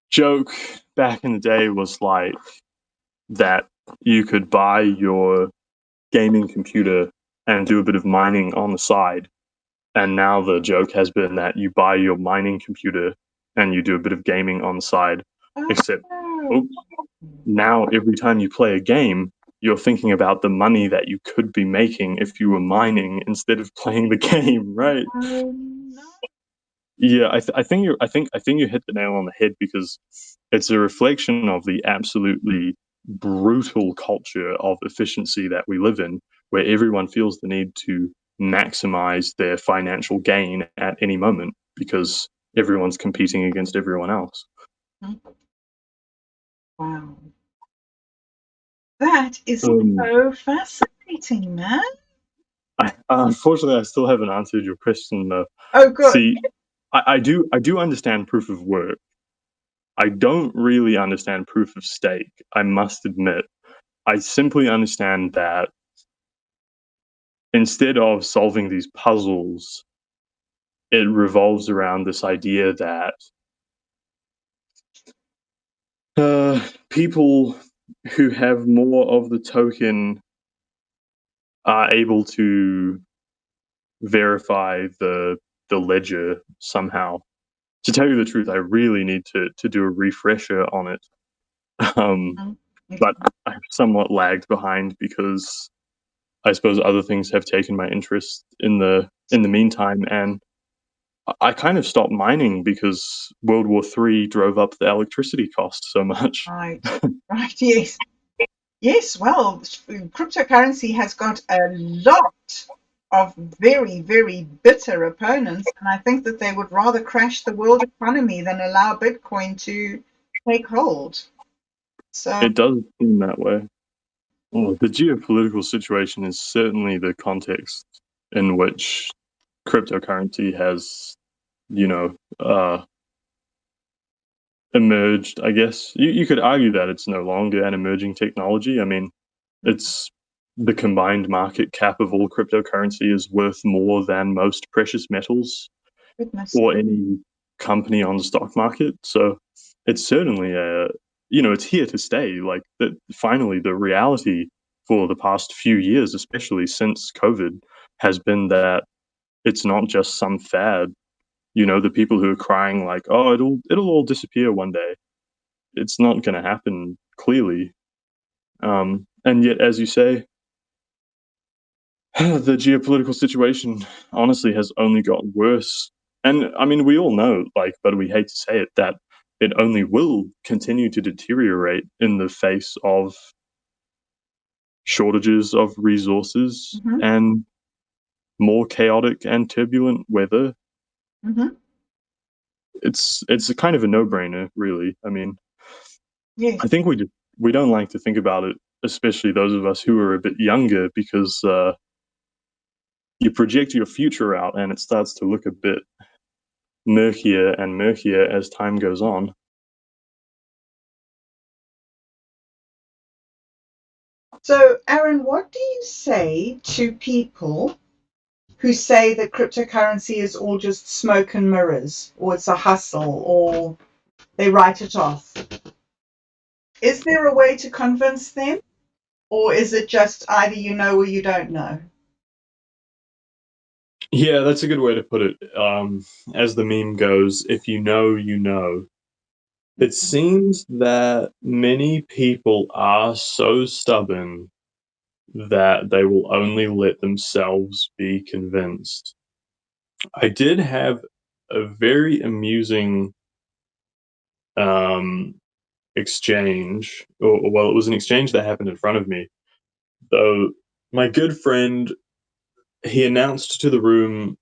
joke back in the day was like that you could buy your gaming computer and do a bit of mining on the side. And now the joke has been that you buy your mining computer and you do a bit of gaming on the side. Except Oh, oh now every time you play a game, you're thinking about the money that you could be making if you were mining instead of playing the game, right? oh. Yeah, I, th- I think you I think I think you hit the nail on the head because it's a reflection of the absolutely brutal culture of efficiency that we live in, where everyone feels the need to maximize their financial gain at any moment because everyone's competing against everyone else. Wow. That is Um, so fascinating, man. I, unfortunately, I still haven't answered your question though. Oh, good. See, I, I do I do understand proof of work. I don't really understand proof of stake. I must admit. I simply understand that instead of solving these puzzles, it revolves around this idea that uh, people who have more of the token are able to verify the the ledger somehow. To tell you the truth, I really need to to do a refresher on it. Um, Mhm. but I've somewhat lagged behind because I suppose other things have taken my interest in the in the meantime, and I- I kind of stopped mining because World War Three drove up the electricity cost so much. Right, right, yes. Yes, well, cryptocurrency has got a lot of very, very bitter opponents. And I think that they would rather crash the world economy than allow Bitcoin to take hold. So It does seem that way. Well, the geopolitical situation is certainly the context in which cryptocurrency has, you know, uh, emerged. I guess you, you could argue that it's no longer an emerging technology. I mean, it's the combined market cap of all cryptocurrency is worth more than most precious metals goodness. or any company on the stock market. So it's certainly a, you know, it's here to stay. Like that, finally, the reality for the past few years, especially since COVID, has been that it's not just some fad. You know, the people who are crying like, "Oh, it'll it'll all disappear one day." It's not going to happen. Clearly, um, and yet, as you say, the geopolitical situation honestly has only got worse. And I mean, we all know, like, but we hate to say it, that it only will continue to deteriorate in the face of shortages of resources Mhm. and more chaotic and turbulent weather. hmm It's it's a kind of a no-brainer, really. I mean, Yes. I think we we don't like to think about it, especially those of us who are a bit younger, because uh, you project your future out and it starts to look a bit murkier and murkier as time goes on. So, Aaron, what do you say to people who say that cryptocurrency is all just smoke and mirrors, or it's a hustle, or they write it off? Is there a way to convince them, or is it just either you know or you don't know? Yeah, that's a good way to put it. Um, as the meme goes, if you know, you know. It seems that many people are so stubborn that they will only let themselves be convinced. I did have a very amusing um, exchange, or well, it was an exchange that happened in front of me. Though my good friend, he announced to the room,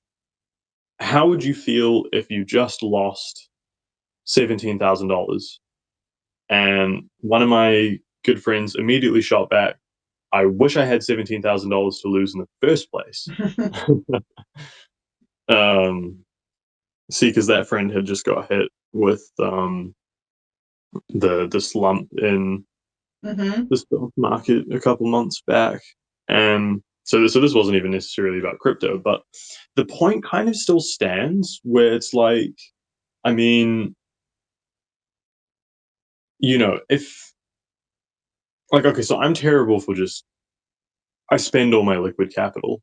"How would you feel if you just lost seventeen thousand dollars?" And one of my good friends immediately shot back, "I wish I had seventeen thousand dollars to lose in the first place." um, see, because that friend had just got hit with um, the the slump in hmm the stock market a couple months back, and so so this wasn't even necessarily about crypto, but the point kind of still stands where it's like, I mean, you know, if like okay, so I'm terrible for just I spend all my liquid capital.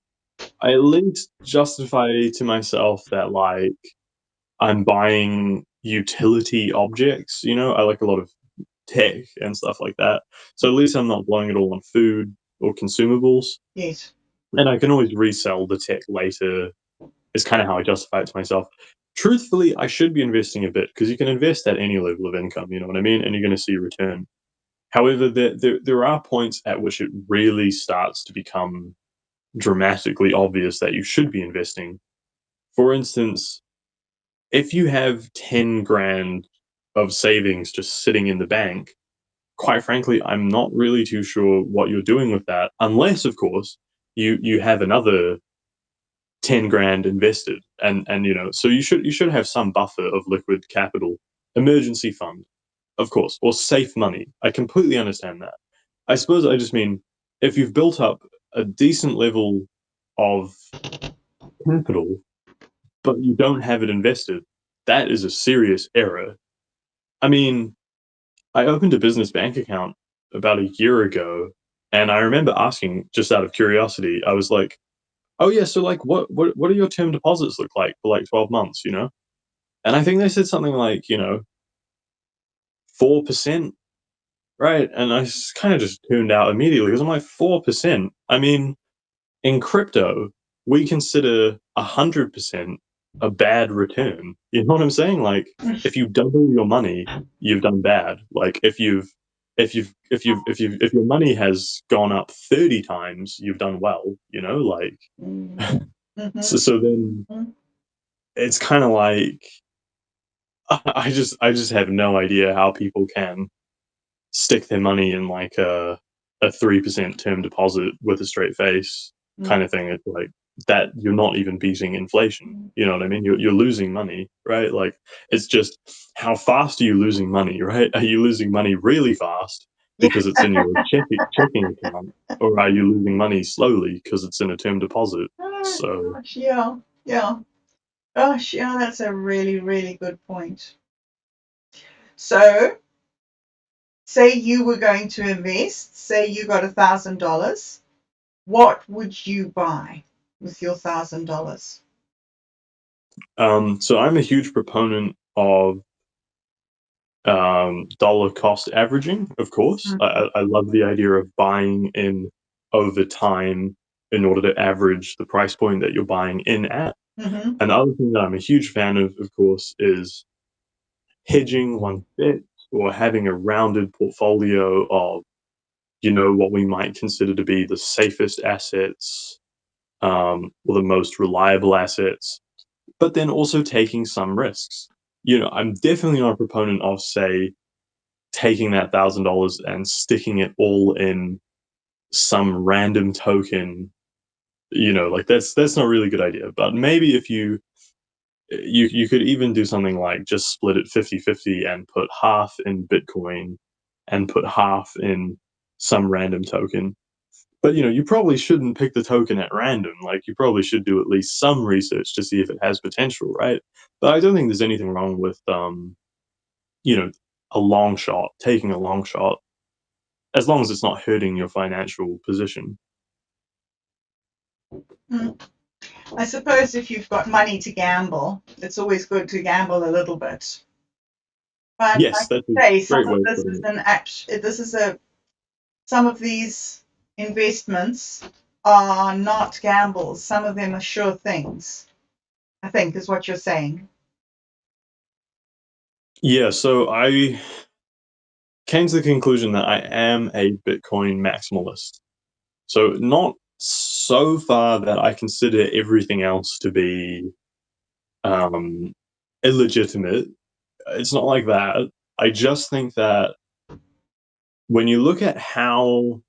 I at least justify to myself that like I'm buying utility objects, you know, I like a lot of tech and stuff like that. So at least I'm not blowing it all on food or consumables. Yes. And I can always resell the tech later, It's kind of how I justify it to myself. Truthfully, I should be investing a bit because you can invest at any level of income, you know what I mean? And you're going to see a return. However, there, there, there are points at which it really starts to become dramatically obvious that you should be investing. For instance, if you have 10 grand of savings just sitting in the bank, quite frankly, I'm not really too sure what you're doing with that, unless, of course, you you have another 10 grand invested and and you know so you should you should have some buffer of liquid capital emergency fund of course or safe money. I completely understand that. I suppose i just mean if you've built up a decent level of capital but you don't have it invested that is a serious error. I mean i opened a business bank account about a year ago and i remember asking just out of curiosity i was like oh yeah so like what what what do your term deposits look like for like 12 months you know? And i think they said something like you know 4% right? And i kind of just tuned out immediately. Because i'm like 4% i mean in crypto we consider 100% a bad return you know what i'm saying? Like if you double your money you've done bad. Like if you've if you've if you've if you if your money has gone up 30 times you've done well you know like Mm-hmm. so, so then Mhm. it's kind of like i just i just have no idea how people can stick their money in like a a 3% term deposit with a straight face kind of thing. It's like that you're not even beating inflation. You know what i mean? You're, you're losing money right? Like it's just how fast are you losing money right? Are you losing money really fast because it's in your checking, checking account or are you losing money slowly because it's in a term deposit? Oh, So- gosh, yeah, yeah. Gosh, yeah, that's a really, really good point. So, say you were going to invest, say you got a thousand dollars, what would you buy with your thousand dollars? Um, so I'm a huge proponent of um, dollar cost averaging. Of course, Mhm. I, I I love the idea of buying in over time in order to average the price point that you're buying in at. Mm-hmm. And the other thing that I'm a huge fan of, of course, is hedging one bet or having a rounded portfolio of, you know, what we might consider to be the safest assets um, or the most reliable assets, but then also taking some risks. You know, I'm definitely not a proponent of, say, taking that thousand dollars and sticking it all in some random token. You know, like that's that's not really a good idea. But maybe if you you you could even do something like just split it 50-50 and put half in Bitcoin and put half in some random token. But you know, you probably shouldn't pick the token at random. Like you probably should do at least some research to see if it has potential, right? But I don't think there's anything wrong with um, you know, a long shot, taking a long shot, as long as it's not hurting your financial position. I suppose if you've got money to gamble, it's always good to gamble a little bit. But yes, a say some of this is an act. This is a some of these investments are not gambles. Some of them are sure things. I think is what you're saying. Yeah, so I came to the conclusion that I am a Bitcoin maximalist. So not so far that I consider everything else to be um, illegitimate. It's not like that. I just think that when you look at how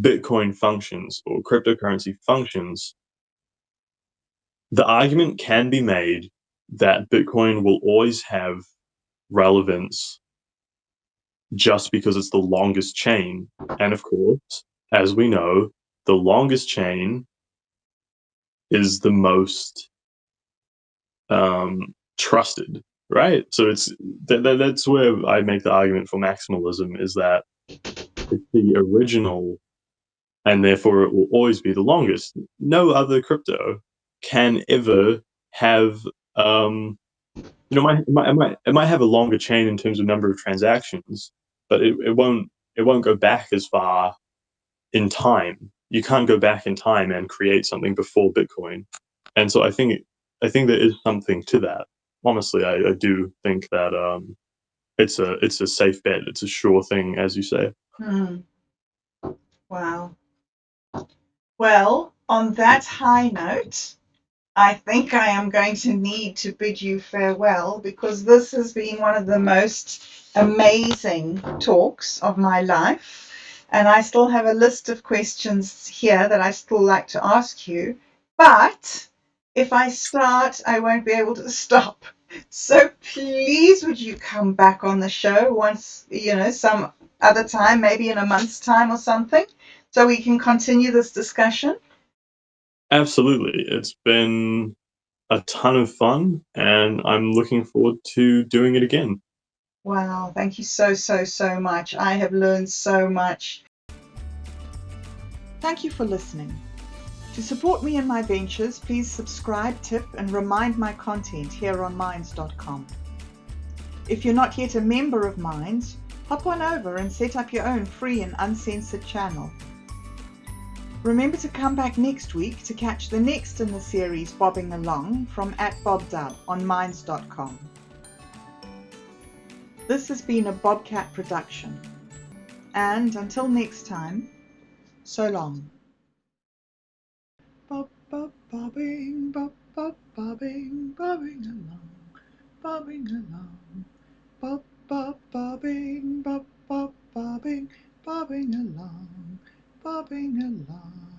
Bitcoin functions or cryptocurrency functions, the argument can be made that Bitcoin will always have relevance just because it's the longest chain. And of course, as we know, the longest chain is the most um, trusted, right? So it's th- th- that's where I make the argument for maximalism is that it's the original and therefore it will always be the longest. No other crypto can ever have um, you know, it might, it, might, it might have a longer chain in terms of number of transactions, but it, it won't it won't go back as far in time. You can't go back in time and create something before Bitcoin, and so I think I think there is something to that. Honestly, I, I do think that um, it's a it's a safe bet. It's a sure thing, as you say. Hmm. Wow. Well, on that high note, I think I am going to need to bid you farewell because this has been one of the most amazing talks of my life. And I still have a list of questions here that I still like to ask you. But if I start, I won't be able to stop. So please, would you come back on the show once, you know, some other time, maybe in a month's time or something, so we can continue this discussion? Absolutely, it's been a ton of fun, and I'm looking forward to doing it again. Wow, thank you so, so, so much. I have learned so much. Thank you for listening. To support me in my ventures, please subscribe, tip, and remind my content here on Minds.com. If you're not yet a member of Minds, hop on over and set up your own free and uncensored channel. Remember to come back next week to catch the next in the series Bobbing Along from at BobDub on Minds.com. This has been a Bobcat production. And until next time, so long. Bob, bob, bobbing, bob, bob, bobbing, bobbing along, bobbing along. Bob, bob, bobbing, bob, bob, bobbing, bobbing along, bobbing along.